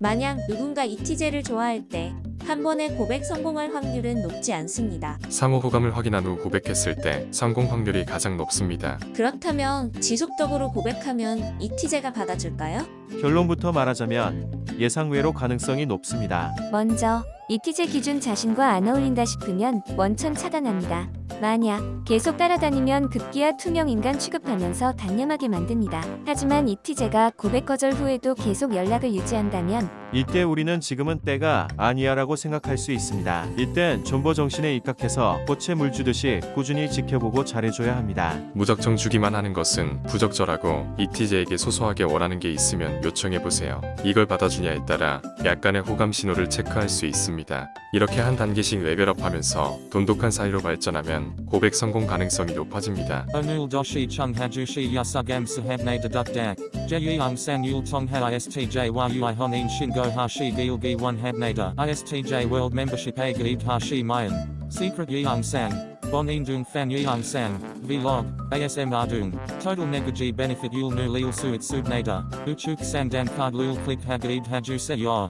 만약 누군가 이티제를 좋아할 때 한 번에 고백 성공할 확률은 높지 않습니다. 상호 호감을 확인한 후 고백했을 때 성공 확률이 가장 높습니다. 그렇다면 지속적으로 고백하면 이티제가 받아줄까요? 결론부터 말하자면 예상외로 가능성이 높습니다. 먼저 이티제 기준 자신과 안 어울린다 싶으면 원천 차단합니다. 만약 계속 따라다니면 급기야 투명 인간 취급하면서 단념하게 만듭니다. 하지만 이티제가 고백 거절 후에도 계속 연락을 유지한다면 이때 우리는 지금은 때가 아니야 라고 생각할 수 있습니다. 이땐 존버 정신에 입각해서 꽃에 물 주듯이 꾸준히 지켜보고 잘해줘야 합니다. 무작정 주기만 하는 것은 부적절하고 이티제에게 소소하게 원하는 게 있으면 요청해보세요. 이걸 받아주냐에 따라 약간의 호감 신호를 체크할 수 있습니다. 이렇게 한 단계씩 레벨업하면서 돈독한 사이로 발전하면 고백 성공 가능성이 높아집니다. Onul doshi chung hajushi yasugam sahabne deduk dak. Jeyung sang yul tong ha istj yui honin shingo hashi gilgi one habnada. Istj membership a gaib hashi mayan. Secret yeung sang. Bon indung fan yeung sang. Vlog. ASM ardung. Total nu lil suit subnada. Uchuk sang dan card lul click hagaib haju se yor.